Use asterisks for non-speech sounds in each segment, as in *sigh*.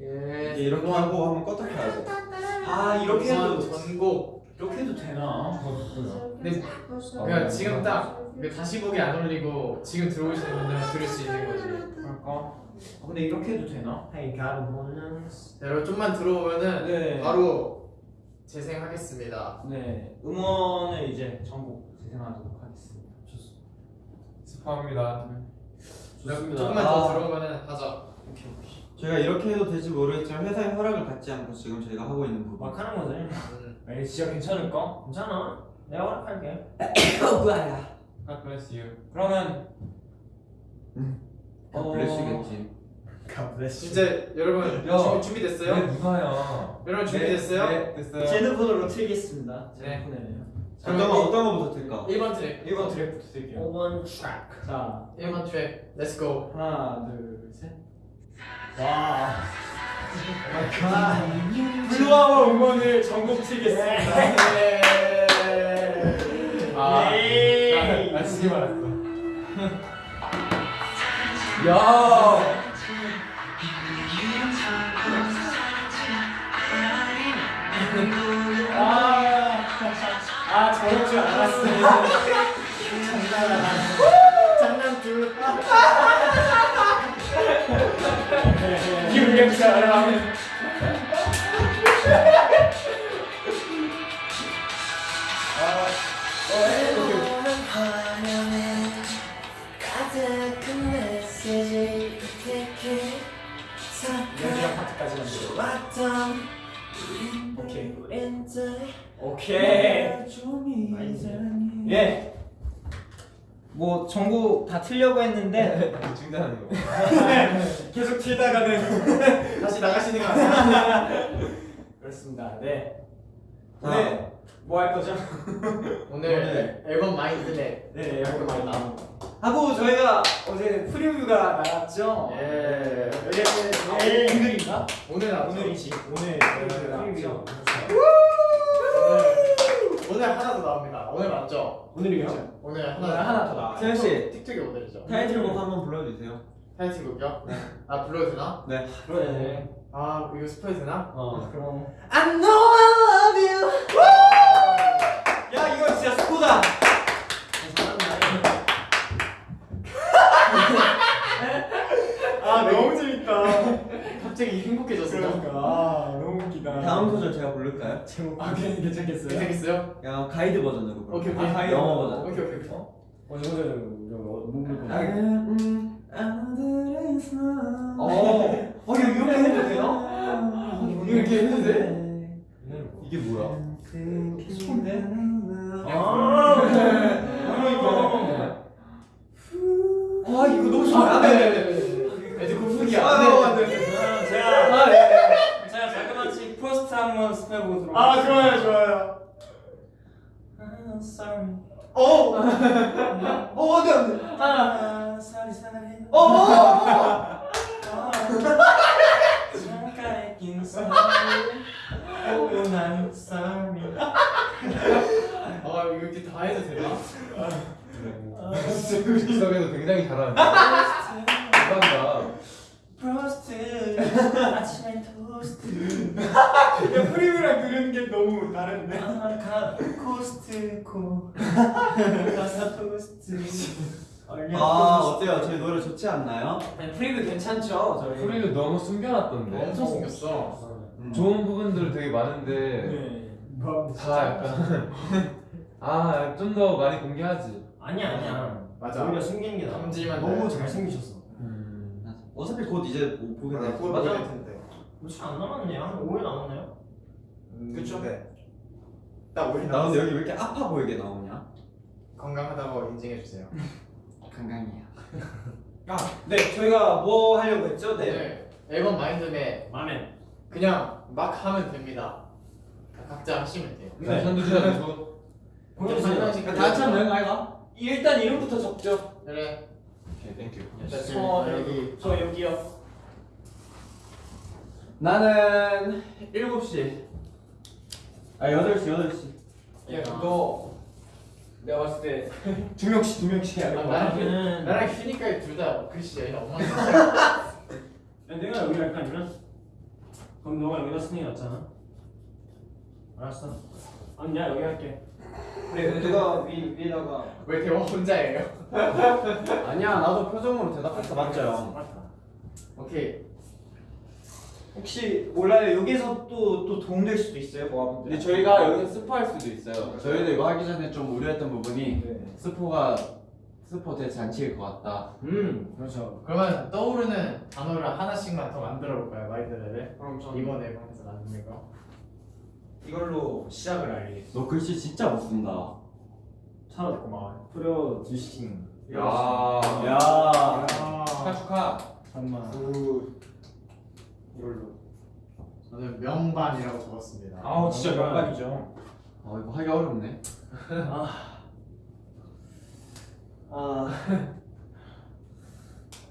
예. 이제 이렇게 하고 한번 껐다 켜야 돼. 아 이렇게 해도 우선 전곡. 이렇게 해도 되나? 근데 그러니까 지금 딱 다시 보기 안 올리고 지금 들어오시는 분들은 들을 수 있는 거지. 그럴까? 아, 근데 이렇게 해도 되나? Hey, got a bonus. 자, 여러분 좀만 들어오면은 네. 바로 재생하겠습니다. 네 음원을 이제 전곡 재생하도록 하겠습니다. 좋습니다. 스파합니다. 좋습니다. 조금만 아. 더 들어오면은 하자. 오케이 오케이. 저희가 이렇게 해도 될지 모르겠지만 회사의 허락을 받지 않고 지금 저희가 하고 있는 부분. 막 하는 거지. 음. 에이 진짜 괜찮을까? 괜찮아. 내가 허락할게. *coughs* 뭐야? God bless you. 그러면 다 어. bless겠지. 진짜 여러분 야. 준비, 준비됐어요? 네, 누나야. 여러분 준비됐어요? 네, 됐어요. 제 핸드폰으로 틀겠습니다. 네. 제 핸드폰에는요. 어떤 거 어떤 거부터 틀까? 1번 트랙. 1번 트랙부터 틀게요. 5번 트랙. 자 1번 트랙. Let's go. 하나 둘 셋. 와. 블루아워 음원을 전곡 틀겠습니다. 네. 아, 예. 나 지금 알았어. 야. 아, 아 저럴 줄 알았어. *laughs* 장난 둘. 유령 처럼. 가득 뭐 전곡 다 틀려고 했는데 중단하는 거. *laughs* 계속 틀다가는 *laughs* 다시 나가시는 거 아니야? *laughs* 그렇습니다. 네. 자, 네. 뭐할 거죠? 오늘 앨범 마인드맵. 네, 나온 거. 하고 저희가 어제 프리뷰가 나왔죠. 예. 이게 내일 오늘인가? 오늘 나왔죠? 오늘이지. 오늘 오늘 프리뷰. 오늘 오늘 하나 더 나옵니다. 오늘 맞죠? 오늘이요? 오늘 하나 오늘 하나 더 나와요. 세현 씨 틱톡이 오늘이죠. 타이틀곡 한번 불러주세요. 타이틀곡이요? 아 불러도 되나? 네. 그래. 아 이거 스포이 되나? 어, 그럼. I know I love you 야, 이거 진짜 스코다. 아, 너무 재밌다. 갑자기 행복해졌어. 그러니까. 아, 너무 웃기다. 다음 소절 제가 부를까요? 제목. 아, 괜- 괜찮겠어요? 재밌어요? 그냥 가이드 버전으로. 오케이 오케이. 아, 가이드. 영어 버전. 오케이 오케이 오케이. 어, 뭐 아, 음, 아들에서 어, 어, 이거 이렇게 해도? 이렇게 해도 돼? 이게 뭐야? 스폰데? 아, 아, 그러니까. 아, 이거 너무 좋아. 아, 네 네 네. 애들 고프기야. 아, 네. 네, 네. 제가 아, 네. 제가 자그마치 프로스트 한번 스페 보도록 아 좋아요 좋아요. I'm sorry. 오. 오 안돼 안돼. 아, sorry, sorry. 오. 잠깐 있긴 sorry. 오, 난 sorry. 아 이렇게 다 해도 되나? 즉석에도 굉장히 잘하는데. 감사합니다. Frost 아침에 토스트 야 프리뷰랑 들은 게 너무 다른데 아까 코스트코 가사 토스트 아 어때요? 저희 노래 좋지 않나요? 네, 프리뷰 괜찮죠 저희 소리도 너무 숨겨놨던데. 엄청 숨겼어. 음. 좋은 부분들 되게 많은데 네. 뭐, 다 약간 *laughs* 아 좀 더 많이 공개하지. 아니야 아니야 맞아. 오히려 숨기는 게 나아 너무 나요. 잘생기셨어 음. 어차피 곧 이제 못 보게. 맞아. 텐데. 며칠 안 남았네요 한 5일 남았나요? 그쵸? 네. 딱 우리 나 근데 여기 왜 이렇게 아파 보이게 나오냐? 건강하다고 인증해 주세요. *laughs* 건강이야. *laughs* 아네 저희가 뭐 하려고 했죠? 네. 앨범 마인드맵 마음에 그냥 막 하면 됩니다. 각자 하시면 돼요. 네. 선두 시작 주. 보여주세요 한 명씩 다 같이 하면 되는 거 아이가? 일단 이름부터 적죠 그래. 오케이 thank you. 저 여기 저 여기요 나는 7시. 아 8시 8시. 야 그거 내가 봤을 때 *laughs* 두 명씩 두 명씩 해야 아, 될 것 나랑 휴닝카이 둘 다 글씨 여기다 엉망이 야, 내가 여기 할까 아니면 그럼 너가 여기다 게 낫잖아. 알았어. 아니 야 여기 할게. 그래 내가 위 위에다가 왜 대화 혼자예요? *laughs* 아니야 나도 표정으로 대답했어 맞죠? 오케이. 혹시 몰라요 여기서 또 또 도움될 수도 있어요 모아분들 근데 저희가 여기서 스포할 수도 있어요. 저희도 이거 하기 전에 좀 우려했던 부분이 네. 스포가 스포 대잔치일 것 같다. 음 그렇죠. 그러면 떠오르는 단어를 하나씩만 더 만들어 볼까요, 마이드를? 그럼 전 이번 앨범에서 만든 거. 이걸로 시작을 알리겠어. 너 글씨 진짜 못 쓴다. 차라리 고마워. 프려 주싱. 야. 야 축하 축하. 잠만. 그 이걸로 저는 명반이라고 적었습니다. 아우 진짜 명반이죠. 아 이거 하기 어렵네. 아,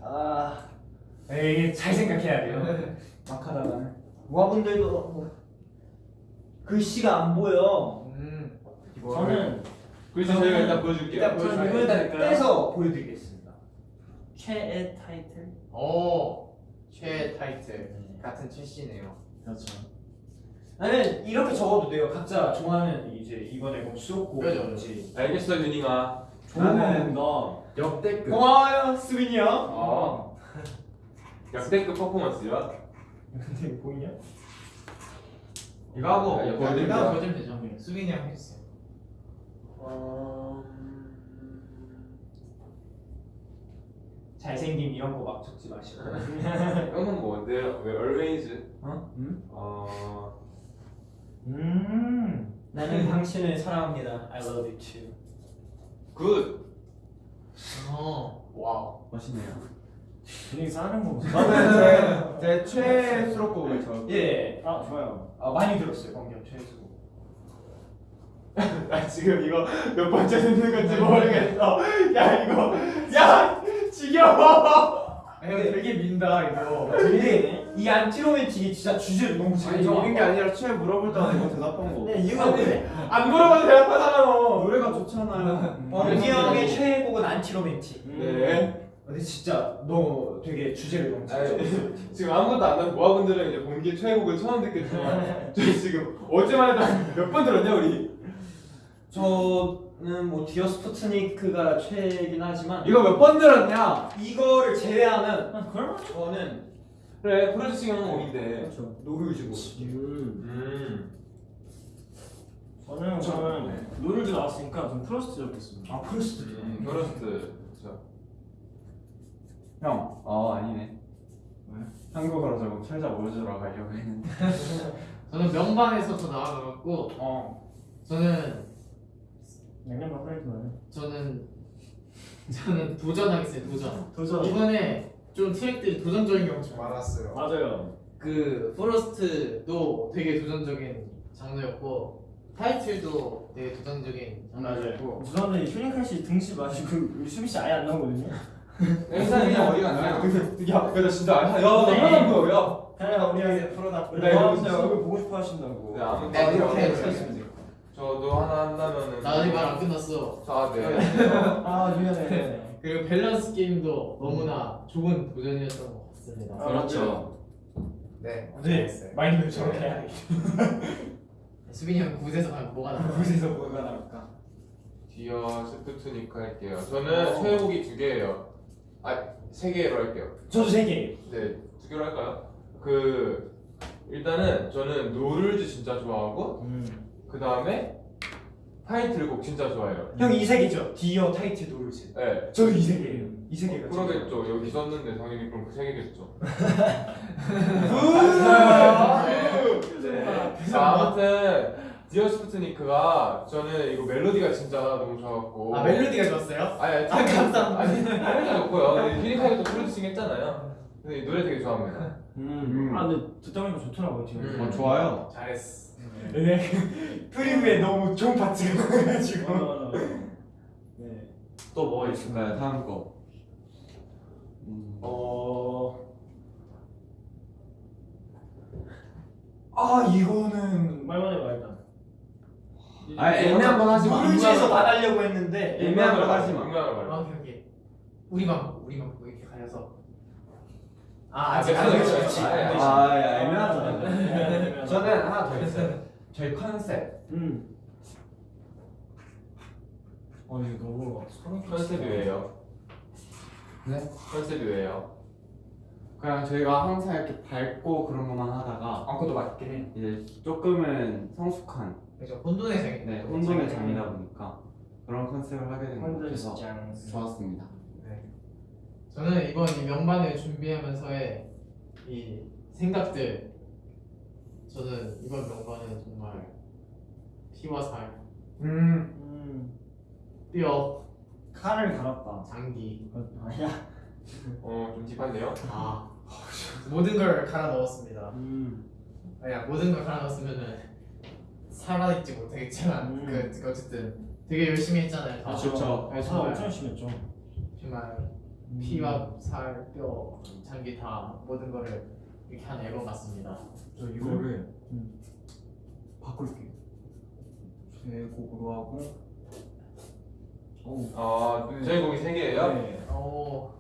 아, *laughs* 에이 잘 생각해야 돼요. *laughs* 막 하다가. 모아분들도 뭐 글씨가 안 보여 음. 저는 글씨 저희가 일단 보여줄게요. 일단 보여줄게요. 이거에다 떼서 보여드리겠습니다. 최애 타이틀 오. 최 타이틀 같은 최씨네요. 그렇죠. 나는 이렇게 적어도 돼요 각자 좋아하는 이제 이번 앨범 수록곡이든지 알겠어 윤이가. 좋은 나는- 곡다. 역대급. 고마워요 수빈이 형 아. *laughs* 역대급 퍼포먼스야. 근데 이거 보이냐? 이거 하고 야, 보여드릴게요. 내가 보여주면 되죠. 수빈이 형 해주세요. 잘생김 이런 거 막 적지 마시고. *laughs* 형은 뭔데요? 왜 always? 어? 음? 어. 음. 나는 당신을 사랑합니다 I love you too good. 어. wow. 멋있네요. 분위기 싸는 거 보세요. 저는 제, 제 최애 수록곡을 저 예. 아 좋아요. 아 많이 들었어요. 광경 최수. *laughs* 나 지금 이거 몇 번째 듣는 건지 모르겠어. 야 이거 야 지겨워. 아, 형 되게 민다 이거. 근데 이 Anti-Romantic이 진짜 주제를 너무 잘 정한 게 아니라 최애 물어볼 때마다 이거 대답한 거 네 이유가 뭐래? 안 물어봐도 대답하잖아. 노래가 좋잖아요 범규 형의 최애 곡은 Anti-Romantic 네. 근데 진짜 너 되게 주제를 너무 잘. *laughs* 지금 아무것도 안 하는 모아분들은 이제 범규 최애 곡을 처음 듣겠지만 *laughs* 저희 지금 어제만 해도 몇 번 들었냐 우리? 저는 뭐 Dear Sputnik가 최애긴 하지만 이거 몇 번 들었냐? 이거를 제외하면 아 그럴 저는 그래 프로듀싱 형 곡인데. 그렇죠. No Rules고. 음. 저는 저는 No Rules 나왔으니까 좀 Frost 적겠습니다. 아 Frost. 음. 저. 형, 어 아니네. 한국어로 저거 철자 모르주러 가려고 했는데. *laughs* 저는 명반에서 더 나아가갖고 어. 저는 냉면 빨리 말해. 저는 *laughs* 저는 도전하겠어요. 도전. 도전. 이번에 좀 트랙들이 도전적인 게 엄청 많았어요. 맞아요. 그 포레스트도 되게 도전적인 장르였고 타이틀도 되게 도전적인 장르였고 죄송한데 휴닝칼 씨 등치 마시고 수비 씨 아예 안 나오거든요. 앵산이 형 어디 갔냐? 야, 나 진짜 안 하. 야, 나 네. 하나 보여. 야 우리 여기 프로다. 네, 나오세요. 이거 얼굴 보고 싶어 하신다고. 네, 아무튼 네, 이렇게 저도 하나 한다면은. 나 아직 말안 끝났어. 자, 네. 아 미안해. 그리고 밸런스 게임도 너무나 좋은 도전이었던 것 같습니다. 아, 그렇죠. 네, 네. 마인드 저렇게 해야 돼. *laughs* 수빈이 형 굿에서 가면 뭐가 나와? 곳에서 뭐가 나올까? Dear Sputnik 할게요. 저는 최애곡이 두 개예요. 아, 세 개로 할게요. 저도 세 개. 네, 두 개로 할까요? 그 일단은 저는 No Rules 진짜 좋아하고 그 다음에 타이틀 곡 진짜 좋아해요. 형이 세 개죠. Dear 타이틀 No Rules. 네. 저도 이 세 개예요. 이 세 개가. 그러겠죠. 여기 썼는데 당연히 그럼 그 세 개겠죠. *laughs* 네. 자, 아무튼 Dear Sputnik가 저는 이거 멜로디가 진짜 너무 좋았고. 아 멜로디가 좋았어요? 아니, 아니, 아, 감사합니다. 아니, 멜로디가 좋고요. 휴닝카이도 프로듀싱 했잖아요. 근데 이 노래 되게 좋아합니다. 음. 아 근데 듣다 보니까 좋더라고요. Dear. 음. 어 좋아요. 잘했어. 네. *laughs* 프리뷰에 너무 좋은 파트가 나가지고. 네. 또 뭐가 있을까요? 다음 거. 음. 어. 아 이거는 말만 해봐 일단. 아 애매한 건 하지 마. 노르지에서 말하려고 했는데 애매한 걸 하지 마. 아, 오케이 오케이. 우리만 우리만 보고 이렇게 가려서. 아 아직 안 됐어, 됐지. 됐어. 아, 예. 아, 야, 애매하잖아. 저는 하나 더 있어요. 저희 컨셉. 음. 어 이거 너무 소름 컨셉이 왜요? 네? 컨셉이 왜요? 그냥 저희가 항상 이렇게 밝고 그런 것만 하다가 아, 그것도 맞긴 해. 이제 조금은 성숙한 그죠 혼돈의 장이. 네, 혼돈의 장이다 보니까 그런 컨셉을 하게 된 것 같아서 짱 좋았습니다. 네. 저는 이번 이 명반을 준비하면서의 이 생각들 저는 이번 명반은 정말 피와 살, 음. 음 뼈, 칼을 갈았다 장기 아니야 어, 좀 딥한데요? 다 모든 걸 갈아 넣었습니다. 음 아니야 모든 걸 갈아 넣었으면은 살아있지 못하겠지만 음. 그, 그 어쨌든 되게 열심히 했잖아요. 다. 그렇죠. 네, 아 정말 엄청 심했죠 정말 피와 살, 뼈, 장기 다 모든 거를 이렇게 한 앨범 같습니다. 저 이거를 음. 바꿀게요. 최고로 하고. 오. 아, 저희 곡이 세 개예요? 네. 오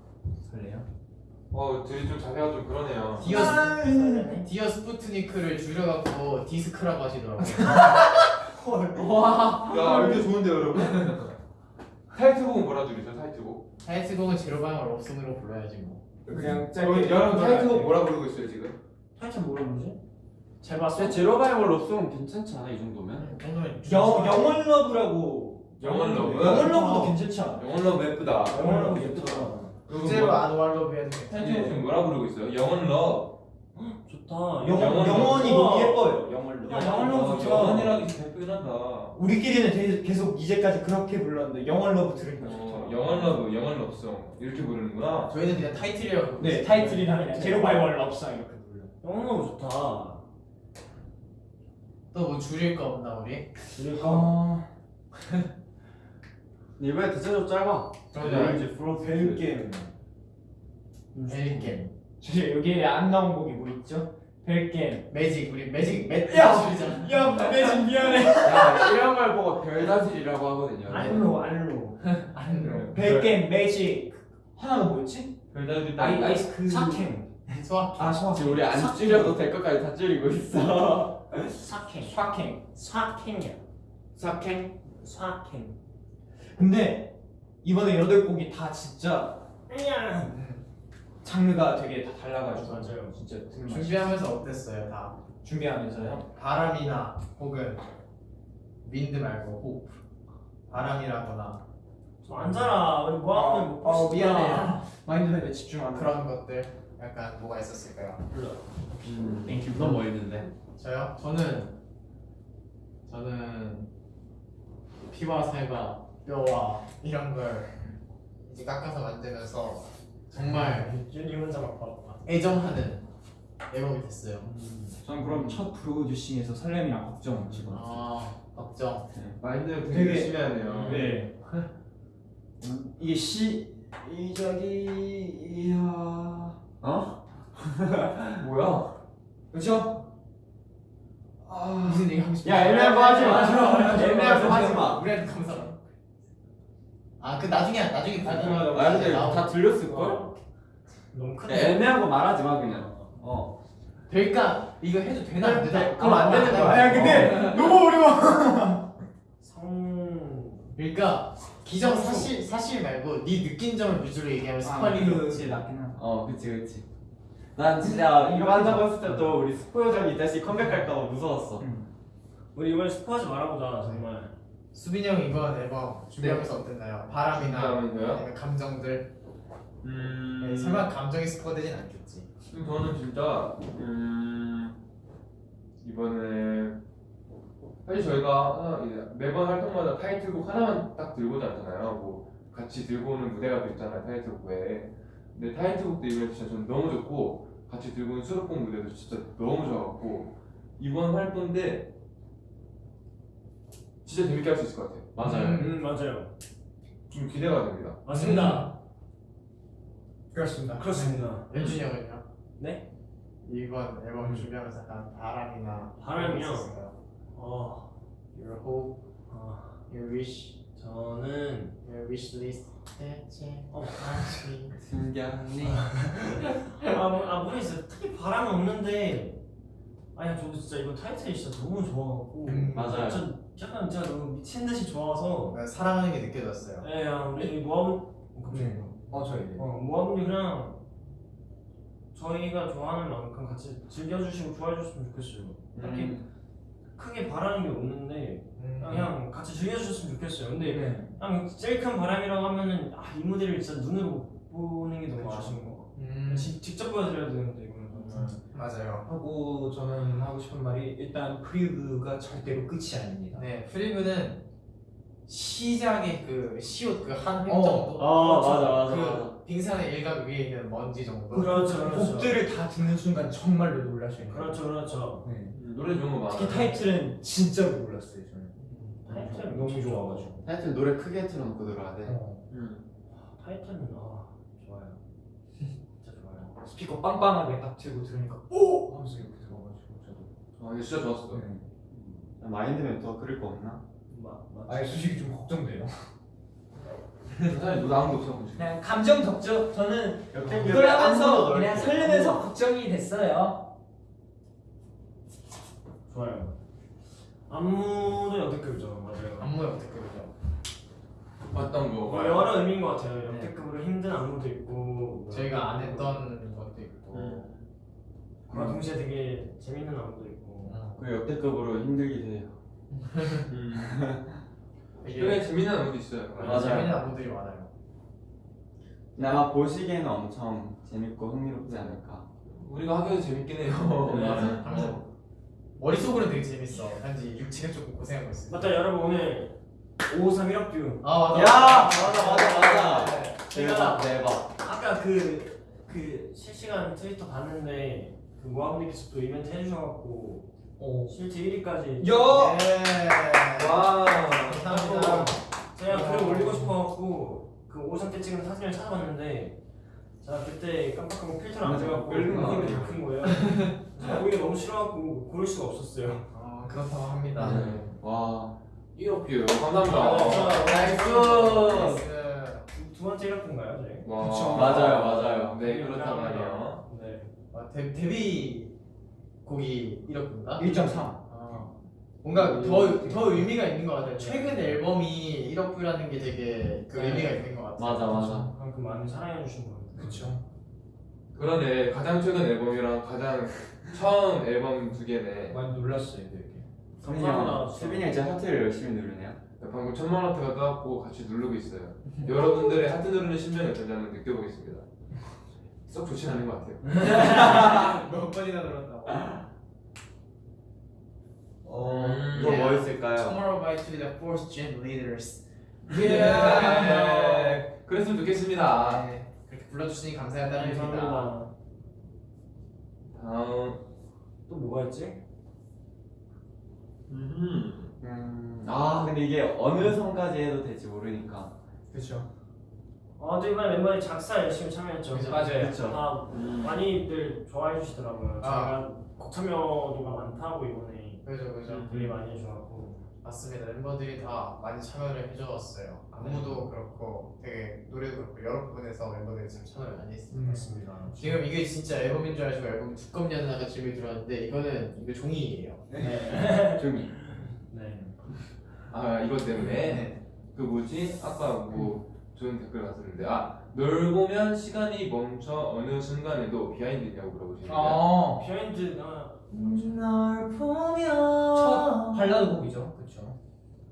설레요? 어, 둘이 좀 자세가 좀 그러네요. Dear Dear Sputnik를 줄여갖고 디스크라고 하시더라고요. 와 야, 이게 좋은데요, 여러분? 타이틀곡은 뭐라 줄이죠, 타이틀곡? 타이틀곡은 zero by one lovesong으로 불러야지 뭐. 그냥 어, 짧게. 여러분 타이틀곡 뭐라 부르고 있어요, 지금? 타이틀 뭐라? 잘 봤어? 근데 zero by one lovesong은 괜찮지 않아 이 정도면? 정도면 영 영원 love라고 영원 love? 영원 love도 괜찮지 않아? 영원 love 예쁘다. 영원 love 예쁘다 국제로 아노알로 해도 타이틀곡 지금 뭐라 부르고 있어요? 영원 love. 좋다 영원 영원 영원이. 너무 예뻐요 영원 love 야, 영원 love 좋아 영원이라기 예쁘긴 하다. 우리끼리는 되- 계속 이제까지 그렇게 불렀는데 영원 love 들으니까 어, 좋다 영원 love, 영원 lovesong 이렇게 부르는구나. 저희는 그냥 타이틀이라고. 네. 타이틀이나 그냥 zero by one lovesong 이렇게 불러 영원 love 좋다 또 뭐 줄일 거 없나 우리? 어... *laughs* 이번에 대체로 짧아. 그러자. 이제 프로스 벨겜 벨겜. 주제 여기에 안 나온 곡이 뭐 있죠? 벨겜 매직 우리 매직 매 야! 매진 미안해 야 이런 걸 보고 별다질이라고 하거든요. 알로 알로 안 벨겜 매직 하나가 뭐였지? 별다들 아이 아이스크 사캠. 소확. 아 소확 지금 우리 안 줄여도 될 것까지 다 줄이고 있어. 사캥 사캥 사캥이야 사캥? 사캥 근데 이번에 여덟 곡이 다 진짜 장르가 되게 다 달라가지고 맞아요. 진짜 준비하면서 어땠어요 다? 준비하면서요 바람이나 혹은 윈드 말고 호프. 바람이라거나 앉아라 우리 어, 어, 미안해요. 마인드맵에 집중하는. 그런 것들 약간 뭐가 있었을까요? 음, 너뭐 있는데? 저요? 저는 저는 피와 살과 뼈와 이런 걸 이제 깎아서 만들면서 정말 준이 혼자 막 봐봐 애정하는 앨범이 됐어요. 전 그럼 첫 프로듀싱에서 설렘이랑 걱정 집어. 아 걱정. 마인드 되게 되게- 열심히 하네요. 네 이게 시 이적이야. 어? *laughs* 뭐야? 그렇죠? 무슨 얘기 하고 싶어? 야 애매한 거 하지 마. 애매한 거 하지 마. 우리한테 감사. 아그 나중에 나중에 받는 아 근데 다 들렸을 걸? 너무 야, 크네 애매한 거 말하지 마 그냥. 어. 될까? 이거 해도 되나 안 되나? 그럼 안 되는 거야. 아 근데 너무 어려워. *laughs* 성 그러니까 기정 사실 사실 말고 네 느낀 점을 위주로 얘기하면 스파링 그게 낫긴 하다. 어 그치 그치. 난 진짜 이거 한다고 했을 때도 우리 스포요정이 다시 컴백할까봐 무서웠어. 우리 이번에 스포하지 말아보자 정말 수빈이 형 이번 앨범 준비하면서 어땠나요? 바람이나? 아니면 감정들 음. 네, 설마 감정이 스포되진 않겠지 음, 저는 진짜 음 이번에 사실 저희가 매번 활동마다 타이틀곡 하나만 딱 들고 오지 않잖아요. 뭐 같이 들고 오는 무대가 또 있잖아요 타이틀곡 외에. 근데 타이틀곡도 이번에 진짜 저는 너무 좋고 같이 들고 오는 수록곡 무대도 진짜 너무 좋아갖고 이번 활동 때 진짜 재밌게 할 수 있을 것 같아요. 맞아요. 음 맞아요 좀 기대가 됩니다. 맞습니다 그렇습니다 그렇습니다 연준이 형은요? 네? 이번 앨범 준비하면서 약간 바람이나 바람이요? 어 Your hope, 아, your wish 저는 위시리스트 대체 어, 신기하네. 아, 뭐- 아 모르겠어요. 특히 바람은 없는데 아니 저도 진짜 이거 타이틀이 진짜 너무 좋아갖고 음, 맞아요. 진짜 약간 제가 너무 미친 듯이 좋아서 사랑하는 게 느껴졌어요. 예, 그냥 우리 모아분 네. 어 저희. 어, 모아분이 그냥 저희가 좋아하는 만큼 같이 즐겨주시고 좋아해주셨으면 좋겠어요. 딱히 음. 크게 바라는 게 없는데 음. 그냥 같이 즐겨주셨으면 좋겠어요. 근데 네. 그냥 제일 큰 바람이라고 하면은 아, 이 무대를 진짜 눈으로 못 보는 게 너무. 아쉬운 거 같아요. 음, 직- 직접 보여드려야 되는데 이거는 정말. 맞아요. 하고 저는 하고 싶은 말이 일단 프리뷰가 절대로 끝이 아닙니다. 네, 프리뷰는 시작의 그 시옷 그한 획 어. 정도. 아 그렇죠. 맞아 맞아 그 맞아. 빙산의 일각 위에 있는 먼지 정도. 그렇죠, 그렇죠. 곡들을 다 듣는 순간 정말로 놀라셔요. 그렇죠, 그렇죠. 네. 음, 노래 좋은 거 많아. 특히 타이틀은 진짜로 놀랐어요 저는. 타이틀 너무 좋아가지고. 하여튼 노래 크게 틀어놓고 들어야 돼. 어. 음. 타이틀은 아 좋아요. 진짜 좋아요. 스피커 빵빵하게 딱 틀고 들으니까 오 하면서 이렇게 들어가지고 저도. 아, 이거 진짜 좋았어. 네. 마인드맵 더 그릴 거 없나? 마, 마, 아니 솔직히 좀 걱정돼요. 사실 뭐 아무도 없어. 지금. 그냥 감정 덕죠. 저는 이걸 하면서. 그냥 설레면서 걱정이 됐어요. 좋아요. 안무도 역대급이죠, 맞아요. 안무 역대급이죠. 봤던 거. 뭐 여러 의미인 것 같아요. 역대급으로 힘든 안무도 있고 뭐 저희가 안 했던 것도 있고. 음. 그와 동시에 되게 재밌는 안무도 있고. 그 역대급으로 힘들기도 해요. *laughs* *laughs* 되게 되게 재밌는 안무도 있어요. 맞아요. 재밌는 안무들이 많아요. 근데 아마 보시기에는 엄청 재밌고 흥미롭지 않을까. 우리가 하기도 재밌긴 해요. 네. *laughs* 맞아. 하면서 머릿속으로는 되게 재밌어. 단지 육체가 조금 고생하고 있어. 맞다 여러분 오늘 553 1학뷰 아 맞아. 야 맞아 맞아 맞아. 제가 대박 대박. 아까 그, 그 실시간 트위터 봤는데 그 모아분들께서 또 이벤트 해주셔갖고 오. 실트 1위까지 야! 네. 와. 감사합니다. 제가 글을 올리고 싶어갖고 그 오션 때 찍은 사진을 찾아봤는데 제가 그때 깜빡하고 필터를 안 돼갖고 거 얼굴이. 다큰 거예요 *laughs* 보기가 너무 싫어갖고 고를 수가 없었어요 아 그렇다고 합니다. 네. 와. 1억 뷰. 아, 감사합니다. 나이스. 두, 두 번째 1학뷰인가요 저희? 와. 그쵸. 맞아요, 맞아요. 네, 그렇단 말이에요. 네. 아, 데, 데뷔 곡이 이렇군가? 1.3. 아, 뭔가 더, 더 의미가 있는 것 같아요. 최근 앨범이 1억 뷰라는 게 되게 그 네. 의미가 있는 것 같아요. 맞아 맞아. 그만큼 많이 사랑해 주신 것 같아요 그렇죠. 그러네. 가장 최근 앨범이랑 가장 처음 앨범 두 개네. 많이 놀랐어요 되게. 형, 수빈이 형 이제 하트를 열심히 누르네요. 방금 천만 하트가 떠갖고 같이 누르고 있어요. *laughs* 여러분들의 하트 누르는 심정이 어떤지 한번 느껴보겠습니다. 썩 좋진 않은 것 같아요. *laughs* 몇 번이나 들었다고. 어, 음. 이거 뭐 Yeah. 있을까요? Tomorrow by to the fourth gen leaders. 예. 그랬으면 좋겠습니다. 네, 불러주시니 감사한 따름입니다. 감사합니다 다음. 또 뭐가 있지? 음. 음, 아 근데 이게 어느 선까지 해도 될지 모르니까. 그렇죠. 아, 또 이번에 멤버들이 작사 열심히 참여했죠. 그죠, 맞아요. 그쵸. 다 음. 많이들 좋아해 주시더라고요. 아. 곡 참여도가 많다고 이번에 그죠, 그죠. 되게 많이 해주셔갖고 맞습니다. 멤버들이 다 많이 참여를 해주었어요. 안무도 그렇고 되게 노래도 그렇고 여러 부분에서 멤버들이 지금 참여를 많이 했습니다. 맞습니다. 지금 이게 진짜 앨범인 줄 알고 앨범 두껍냐는 질문이 들어왔는데 이거는 이거 종이에요. 네. *laughs* 종이. 네. 아, 이것 때문에. 네. 그 뭐지? 아까 뭐 좋은 댓글 봤었는데 아, 널 보면 시간이 멈춰 어느 순간에도 비하인드 있냐고 물어보시는데 아, 비하인드가 널 보면 첫 발라드 곡이죠. 그렇죠.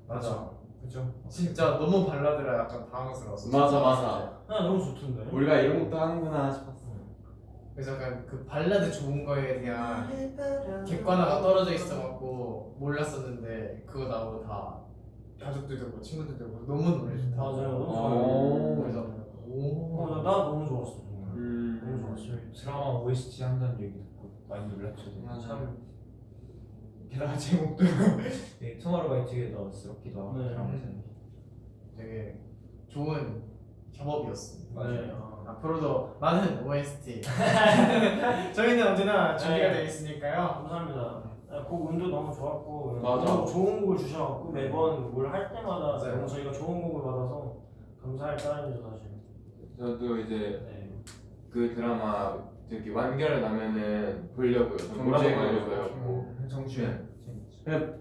맞아. 그렇죠. 진짜 너무 발라드라 약간 당황스러웠어. 맞아 맞아. 아, 너무 좋던데. 우리가 이런 것도 하는구나 싶었어. 그래서 약간 그 발라드 좋은 거에 대한 객관화가 떨어져 있어갖고 몰랐었는데 그거 나오고 다 가족들도 고 친구들도 고 너무 노래 좋다. 맞아요. 너무 오. 그래서 어, 오. 나, 나 너무 좋았어. 정말. 음. 너무 좋았어요. 드라마 OST 한다는 얘기 듣고 많이 놀랐죠. 맞아. 참 게다가 *laughs* 제목도 *laughs* 네, 투마로우바이투게더스럽기도 하고 네. 드라마 제목이. 되게 좋은 협업이었습니다. 네. 아. 앞으로도 많은 OST *laughs* 저희는 언제나 준비가 네. 되어 있으니까요. 감사합니다. 아, 곡 운도 너무 좋았고 맞아. 너무 좋은 곡을 주셔갖고 매번 뭘 할 때마다 맞아요. 너무 저희가 좋은 곡을 받아서 감사할 따름이죠 사실. 저도 이제 네. 그 드라마 저기 완결 나면은 보려고요. 저 몰아서 보려고요. 정주행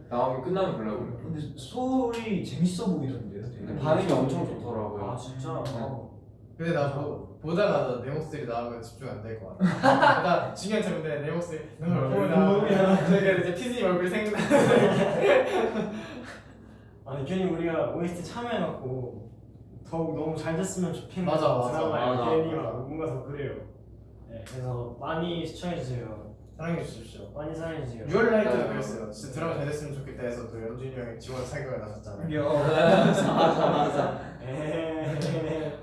나오면 끝나면 보려고요. 근데 소리 재밌어 보이던데요 되게 반응이 엄청 좋더라고요. 아 진짜. 어. 근데 나 보, 보다가 내 목소리 나오면 집중 안 될 것 같아. 나 중요한 점인데 내 목소리 너무 보다. 저기 이제 피디님 얼굴 생각나. *laughs* 아니 괜히 우리가 OST 참여해갖고 더욱 너무 잘 됐으면 좋겠는 맞아, 맞아, 드라마에 맞아. 괜히 막 뭔가 더 그래요. 네, 그래서 많이 시청해주세요. 사랑해 주십시오. 많이 사랑해 주세요. 유얼라이트도 네. 그랬어요. 진짜 드라마 잘 됐으면 좋겠다 해서 또 연준이 형이 지원 사격을 나섰잖아요. *laughs* 맞아 맞아. 에헤헤헤.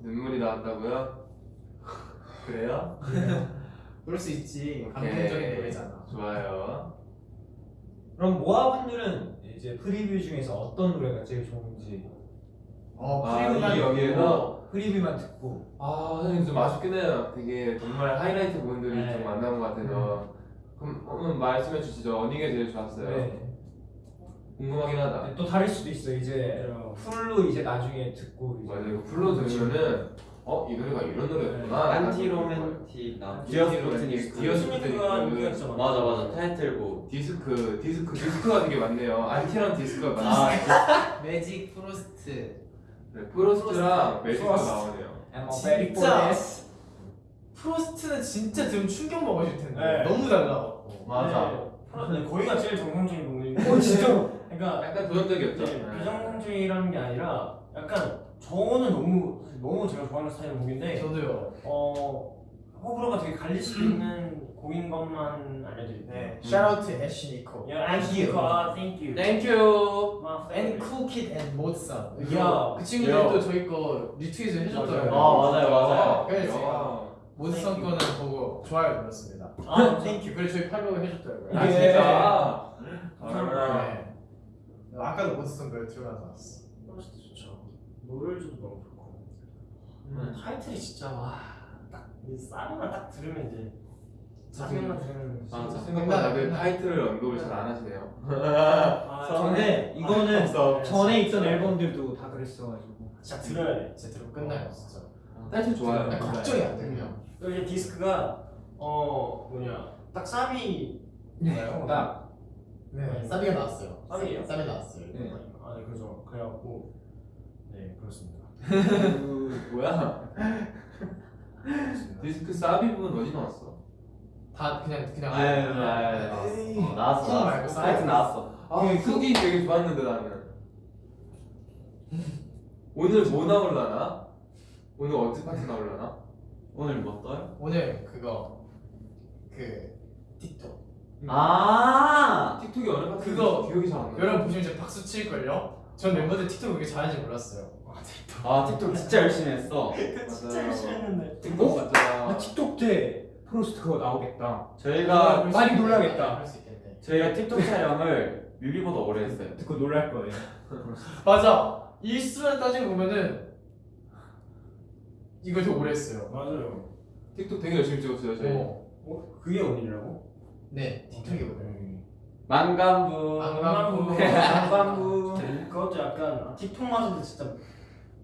눈물이 나왔다고요? 그래요? 그럴 수 있지. 감동적인 노래잖아. 좋아요. 그럼 모아분들은 이제 프리뷰 중에서 어떤 노래가 제일 좋은지 어, 아, 프리뷰만 이 여기에서 프리뷰만 듣고 아 선생님 좀 아쉽긴 해요. 되게 정말 하이라이트 부분들이 네. 좀 만난 것 같아서 그럼 한번 말씀해 주시죠. 어느 게 제일 좋았어요? 네. 궁금하긴 하다. 또 다를 수도 있어 이제 그래요. full로 이제 나중에 듣고 이제 맞아요. 이거 full로 들으면은 어 이 노래가 이런 노래였구나. Anti-Romantic 나. 디어스 스미크가 Anti-Romantic. 진짜 맞아. 맞아 타이틀곡. 디스크 디스크 디스크가 되게 많네요. Anti랑 디스크가 많아요. 아 Magic Frost. 네, Frost랑 Frost. 나오네요. I'm 진짜. Frost는 진짜 들으면 충격 먹으실 텐데 네. 너무 달라갖고. 맞아. 네, Fro- 거기가 제일 정상적인 부분인데. 어 진짜로 그러니까 약간 도전적이었죠. 네, 비정상주의라는 게 아니라 약간 저는 너무 너무 제가 좋아하는 스타일의 곡인데 저도요. 어 호불호가 되게 갈릴 수도 있는 곡인 것만 알려드릴게요. 네. Shout out to Ashnikko. Yeah, thank you. Thank you. Thank you. My And favorite. Cool Kid and MOD SUN. 야. 그 친구들도 저희 거 retweet을 해줬더라고요. 아, 맞아요, 맞아요. 그래서 야. 제가 MOD SUN 거는 보고 좋아요 눌렀습니다. 아, *laughs* thank you. 그리고 저희 follow 해줬더라고요. 아 이게- 진짜. 감사합니다. 네. 아까도 MOD SUN 거 들어가서 왔어. Frost 좋죠. 노래도 너무. 음. 타이틀이 진짜 와딱이 싸움만 딱 들으면 이제 짜증만 들으면 맞아. 생각보다 다들 타이틀을 언급을 잘 안 하시네요. 아, *laughs* 근데 이거는 없어. 전에 있던 앨범들도 다 그랬어가지고 진짜 들어야 돼. 진짜 들으면 끝나요 진짜. 타이틀 좋아요. 걱정이 안 돼, 그냥. 그리고 이제 디스크가 어 뭐냐 딱 사비 뭐예요? 딱 네. 사비가 나왔어요. 사비예요? 사비 나왔어요. 네. 아, 네, 그죠. 그래갖고 네 그렇습니다. 그 뭐야? 디스크 사비 부분 어디 나왔어? 다 그냥 그냥. 아유 아유 나왔어. 어, 나왔어 콩 말고 나왔어. 사이트 나왔어. 아, 쿡이 되게 좋았는데 나는. 오늘 뭐 나올라나? 오늘 어떻게 파티 나올라나? 오늘 뭐 떠요? 오늘 그거 그 틱톡. 아. 틱톡이 어느 파티? 그거 기억이 잘 안 나. 여러분 보시면 이제 박수 칠 걸요. 전 멤버들 틱톡 그렇게 잘하는지 몰랐어요. 아 틱톡 진짜 열심히 했어. *laughs* 진짜 열심히 했는데. 틱톡 아 진짜. 틱톡 때 프로스트 그거 나오겠다 저희가 많이 놀라겠다. 그럴 수 있겠네. 저희가 틱톡 촬영을 뮤비보다 오래 했어요. 듣고 놀랄 거예요 *laughs* 맞아. 일수를 따지고 보면은 이거 더 오래 했어요. 맞아요. 틱톡 되게 열심히 찍었어요 저희. 어. 어 그게 언니라고? 네. 틱톡이 오래. 망간부. 망간부. *laughs* 방방부. 그것도 약간 아, 틱톡 마저도 진짜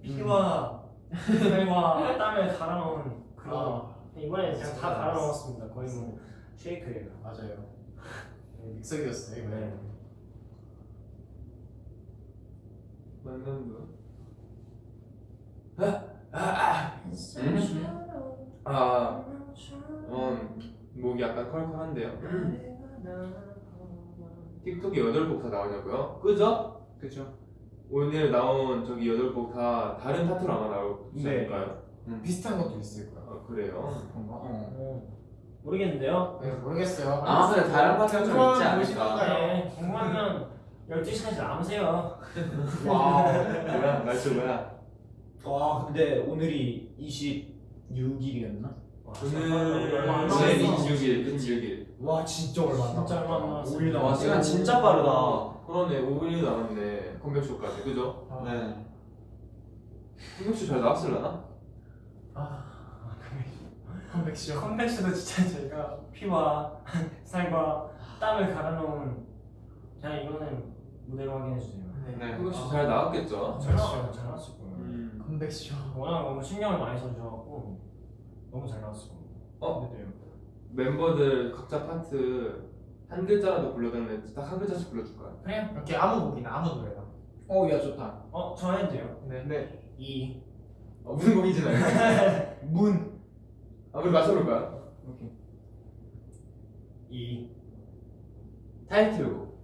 피와 살과 땀에 갈아놓은 그런. 아, 이번에 그냥 다 갈아넣었습니다. 거의 뭐 쉐이크예요. 맞아요. 네, 믹서기였어요. 이번에. 네. 만난다. 아, 음, 목이 약간 컬컬한데요. 틱톡이 8곡 다 나오냐고요? 그죠? 그죠 오늘 나온 저기 8곡 다 다른 파트로 아마 나오지 네. 않을까요? 비슷한 것도 있을 거야. 아, 그래요? 그런가? 어. 어, 모르겠는데요. 네, 모르겠어요. 아마 근데 다른 파트가 좀 있지 않을까. 네, 궁금하면 12시까지 남으세요. *laughs* Wow. 뭐야? 말투 뭐야? 와 근데 오늘이 26일이었나? 오늘 얼마 안 오늘 남았어. 26일, 26일. 와 진짜 얼마 안 진짜 얼마 안 남았어. 5일 와 남았어 시간 진짜 빠르다. 그러네, 5일이 남았네. 컴백쇼까지, 그죠? 네. 컴백쇼 잘 나왔을라나? 아, 컴백쇼. 컴백쇼도 진짜 저희가 피와 *laughs* 살과 땀을 갈아놓은 그냥 이거는 무대로 확인해 주세요. 네. 혹시 잘 나왔겠죠? 잘 나왔어요. 잘 나왔을 거예요. 음. 컴백쇼. 워낙 너무 신경을 많이 써주셔갖고 너무 잘 나왔을 거예요. 어? 근데요. 멤버들 각자 파트 한 글자라도 불러달라면 딱한 글자씩 불러줄까요? 그래요? 이렇게 아무 곡이나 아무 노래나. 어, 야 좋다. 어, 저 해도 돼요. 네. 네. 이. 어, 무슨 곡인지 알겠어요. *laughs* 문. 아, 우리 맞춰볼까요? 오케이. 이. 타이틀곡.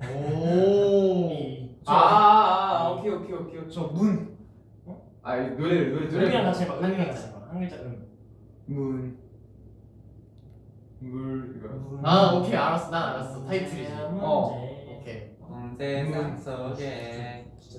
오. *laughs* 이. 아, 아, 아, 오케이, 오케이, 오케이. 오케이. 저 문. 아, 이 노래, 노래, 노래. 음이랑 같이 해봐. 음이랑 같이 해봐. 한 글자 음. 문. 물, 이거. 아 오케이 알았어. 난 알았어. 타이틀이지. 어. 문제. 오케이. 온 세상 속에 진짜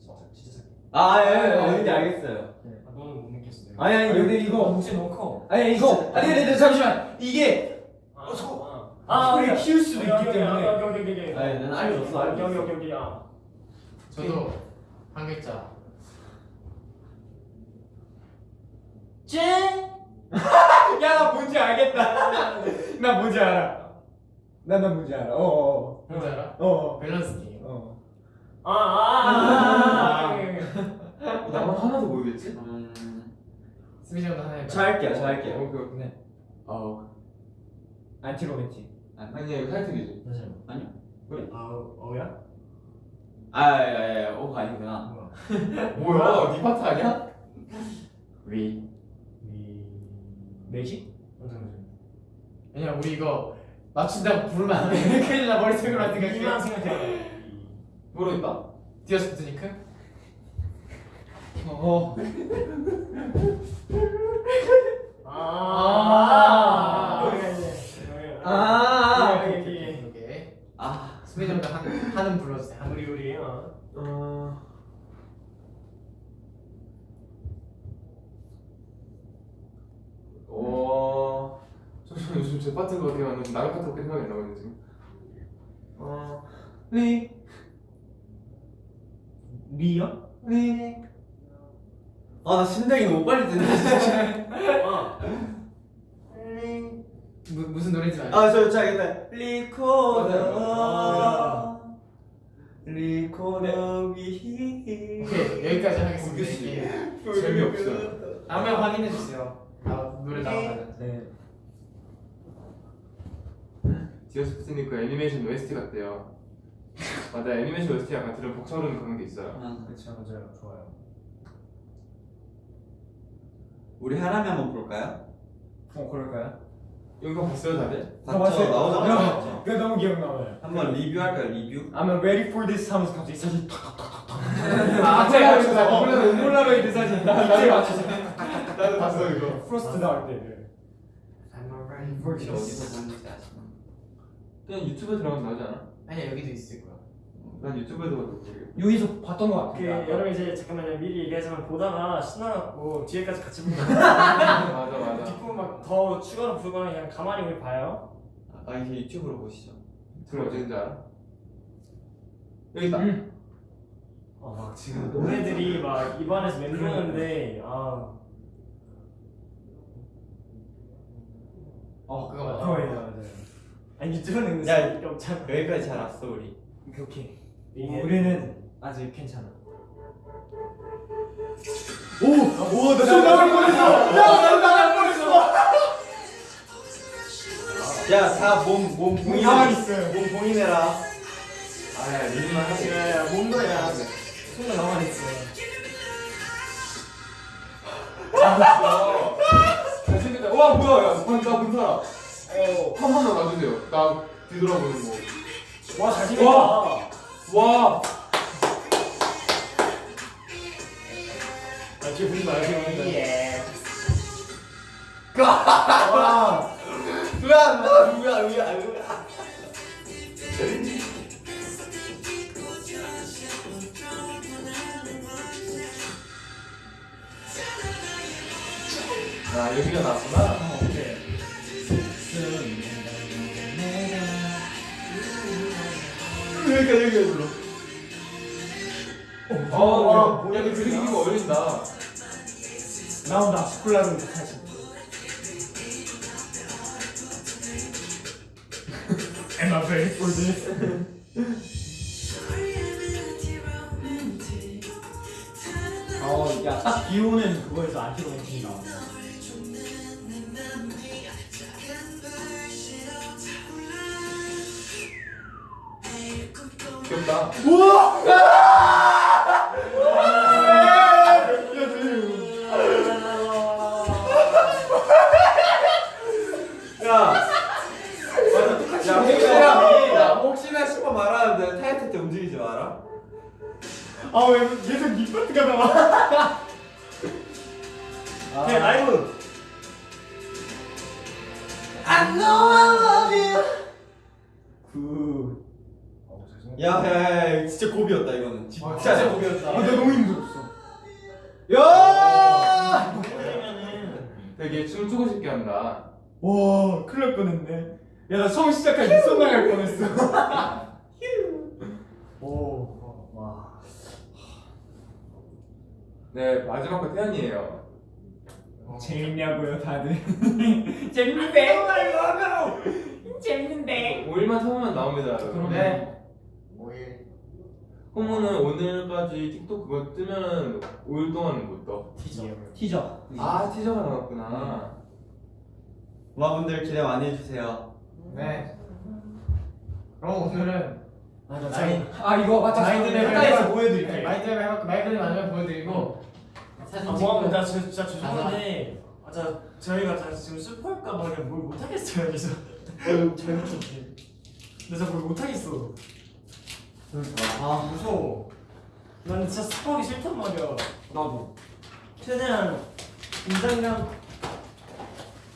진짜 진짜 잘. 아 예, 예, 어딘지 알겠어요 아, 너는 못 느꼈어. 내가. 아니 아니 여기 이거 목소리 너무 커. 아니 이거. 아니 아니 아니 잠시만. 이게 아, 어, 저- 아, 오케이. 키울 수도 있기 때문에. 여기 여기 여기. 아니, 알고 있어, 알고 여기. 여기 여기 아. 저도 한 글자. 찐. 야 나 뭔지 알겠다. 나 뭔지 알아. 나나 뭔지 알아. 어. 뭔지 알아? 어. 어. 밸런스 게임. 어. 아, 아, 아, 아. 나만 하나도 모르겠지? 음... 스미지 형도 하나 해봐. 저 할게요 저 할게요 오케이, 오케이. 네. 어 안티 로맨틱. 아니야, 이거 타이틀이지. 아니요 아, 어야? 아예예 오가 아니구나 뭐야? 네 파트 아니야? 위 위. 매직? 왜냐 우리 이거 맞춘다고 부르면 안 돼. *laughs* 큰일 나 머릿속으로 안 이만 생각해. 생각해. 모르겠다. 디어스 스니크? 어. 아. 아. 여기 여기. 오케이. 아 스미지 형도 한 한음 불러주세요. 한 우리 우리 어. 어... 어... 요즘 제 파트가 어떻게 하는지 남의 파트가 생각이 안 나거든요 지금 어... 리... 리요? 리... 아 나 심장이 너무 빨리 뛰네 진짜 어. 무, 무슨 노래인지 알죠? 아저 저 알겠다 리코더 맞아요. 리코더 위 오케이 여기까지 하겠습니다. 이게 재미없어요 다음에 확인해 주세요. 아, 노래 나오면. 네. Dear Sputnik 애니메이션 OST 같대요 맞아 애니메이션 OST 약간 들으면 벅차오르는 그런 게 있어요 그렇죠 맞아요 좋아요. 우리 하람이 한번 볼까요? 어 그럴까요? 영상 봤어요 다들? 봤어요. 야, 봤죠 그거 너무 기억나요. 한번 리뷰할까요 리뷰? I'm ready for this 하면서 갑자기 사진 탁탁탁탁탁. 아, 제가 맞췄어. 폴라로이드 폴라로이드 사진. 나 나도 맞췄어. 나도 봤어 이거 Frost 나올 때. 어디서 보는지 아시나? 그냥 유튜브에 들어가면 나오지 않아? 아니야 여기도 있을 거야. 난 유튜브에서 봐도 모르겠어 여기서 봤던 것그 같아요. 여러분 이제 잠깐만요 미리 얘기하지만 보다가 신나갖고 뒤에까지 같이 보면 *laughs* 맞아 맞아 뒷부분 막더 추가로 부르거나 그냥 가만히 우리 봐요. 아 이제 유튜브로 보시죠 들어 어딘지 알아? 여기 있다 음. 아 막 지금 노래들이 막 입안에서 맴도는데 아 어 그거 맞아. 그거예요 맞아요. 아니 유튜브는 야, 근데 없잖아. 여기까지 잘 왔어 우리 오케이 오케이. 우리는 아직 괜찮아. 오 오나 나갈 뻔했어. 야, 나갈 뻔했어. 야다몸몸 몸 가만히 있어요. 몸 봉인해라 아야 리만 하지 야 뭔가야 손을 가만히 있어. 잘생겼다 와 뭐야 야 나, 나 문사라 어 한 번만 놔주세요. 나 뒤돌아보는 와 잘생겼다. 거와. 아 뒤에 보지 마요. 예. 으아 으아 으아 으아 아 여기가 나왔구나 여기까지 여기까지 불러 어, 야, 야, 그 그리기가 어울린다. 나온다 스콜라로 사실 Am I ready for this? *laughs* 어, 야, 딱 비 오는 그거에서 안티로맨틱이 나오네. 귀엽다. 야. 야 혹시나 야 혹시나 싶어 말하는데 타이틀 때 움직이지 마라. 아왜 계속 니 파트가 나와 네 라이브 그. 야 야 진짜 고비였다 이거는. 아, 진짜 고비였다. 아, 나 너무 힘들었어 야. 그러면은 되게 춤 추고 싶게 한다. 와 큰일 날 뻔했네 야 나 처음 시작할 때 손 나갈 뻔했어 *laughs* 오 와 네 마지막 거 태연이에요. 재밌냐고요 다들 *laughs* 재밌는데 재밌는데 5일만 참으면 나옵니다. 여러분. 네. 5일. 홍무는 오늘까지 틱톡 그거 뜨면은 5일 동안 못 떠. 티저 티저. 아 티저가 나왔구나. 모아분들 기대 많이 해주세요. 네. 그럼 오늘은 맞아 마인 아 이거 맞다 마인드맵을 가까이서 해봐- 보여드릴게 마인드맵 해갖고 마이크를 마지막에 보여드리고 사진 아 찍고 뭐하면 나 저, 진짜 죄송한데 아, 저, 저희가 자, 지금 스포할까 봐 그냥 뭘 못하겠어요 그래서 잘 붙였지. 그래서 뭘 못하겠어 아 무서워 나는 진짜 스포하기 싫단 말이야 나도 최대한 인상이랑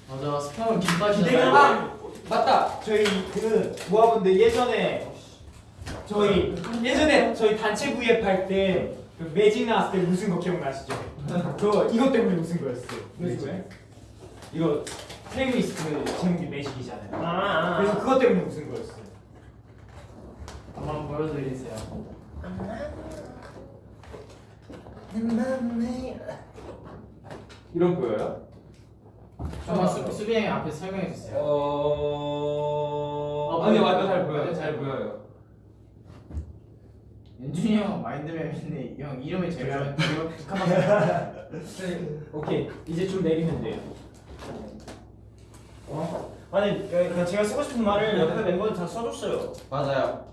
맞아 스팸은. 기대감 아 맞다. 저희 그 모아분들 예전에 저희 예전에 저희 단체 V앱 할때 그 매직 나왔을 때 웃은 거 기억나시죠? *laughs* 그거 이것 때문에 웃은 거였어요. 무슨 거예요? 이거 플레이리스트 제목이 Magic이잖아요. 아, 아, 아. 그래서 그것 때문에 웃은 거였어요. 한번 보여드리세요. 이런 보여요? 잠깐 수 수빈이 형 앞에 설명해 주세요. 어. 아, 아니. 맞아 잘 보여요. 잘 보여요. 연준이 형 마인드맵인데 형 이름이 제일 잘 북한만 오케이 이제 좀 내리면 돼요. 아니 그냥 제가 쓰고 싶은 말을 옆에 멤버들 다 써줬어요 맞아요.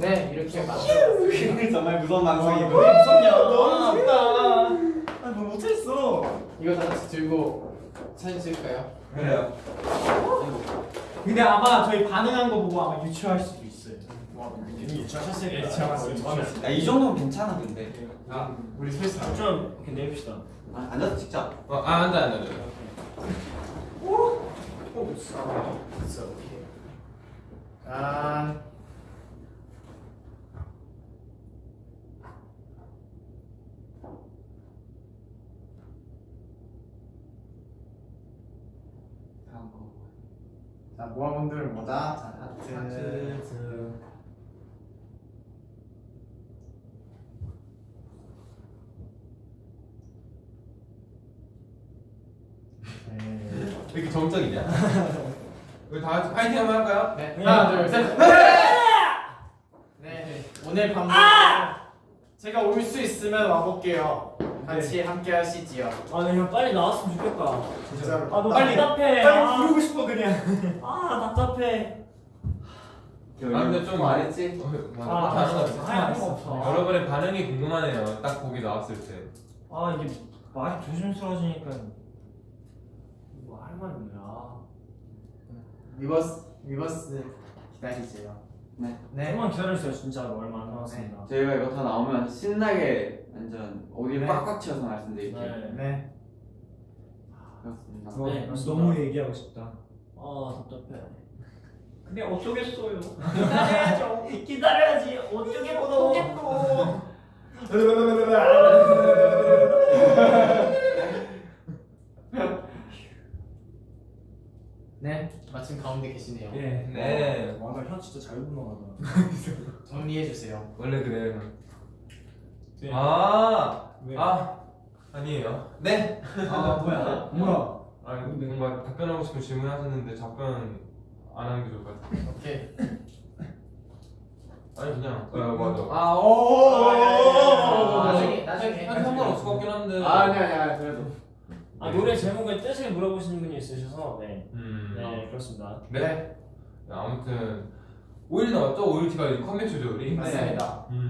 네 이렇게 만들어. 정말 무서운 방송이. 왜 무섭냐 너무 무섭다. 아니 뭐 못했어 이거 다 같이 들고 사진 찍을까요? 그래요. 근데 아마 저희 반응한 거 보고 아마 유추할 수도 있어요. 예, 때 유치하면 야이 정도면 괜찮아 근데. 아 우리 스페이스 나. 좀 이렇게 내립시다 아, 앉아서 찍자. 어, 아 앉아 앉아. 앉아. 아 다음 자 모아분들은 뭐다? 자 하트. 하트 네. 왜 이렇게 정적이냐? *laughs* 우리 다 같이 파이팅 한번 할까요? 네. 하나 둘 셋. 네. 오늘 밤 제가 올 수 있으면 와볼게요. 같이 함께 하시지요. 아, 나 그냥 빨리 나왔으면 좋겠다. 진짜로. 아, 너무 빨리, 답답해. 빨리 아, 부르고 싶어 그냥. *laughs* 아, 답답해. 아 근데 좀안 했지? 어, 아, 맞아. 아. 아, 없어. 여러분의 반응이 궁금하네요. 딱 보기 나왔을 때. 아, 이게 말이 조심스러워지니까 뭐 할 말이 뭐야. reverse reverse 기다리세요. 네. 네. 조금만 기다려주세요, 진짜로. 얼마 안 남았습니다. 저희가 이거 다 나오면 신나게 완전 어디 네. 꽉꽉 채워서 말씀드릴게요. 네. 네. 그렇습니다. 네. 너무 얘기하고 싶다. 아, 답답해. 근데 어쩌겠어요. 기다려야죠. 기다려야지. 어떻게 보도. 네. 마침 가운데 계시네요. 예. 네. 와, 나현 진짜 잘 분노하다. 정리해 주세요. 원래 그래요. 네. 아, 네. 아, 아니에요. 네. 아 뭐야? 뭐야? 아, 뭔가 답변하고 싶은 질문 하셨는데 답변 안 하는 게 좋을 것 같아요. 오케이. 아니 그냥. 아 맞아. 음. 아 오. 나중에 아, 나중에. 아니 상관없을 것 같긴 한데. 아 아니 아니 그래도. 아 노래 제목의 뜻을 물어보시는 분이 있으셔서 네. 음. 네 그렇습니다. 네. 아무튼 5일 나왔죠? 5일 티가 컴백 조절이. 맞습니다. 네. 음.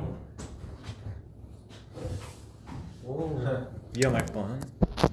오. *laughs* 위험할 뻔.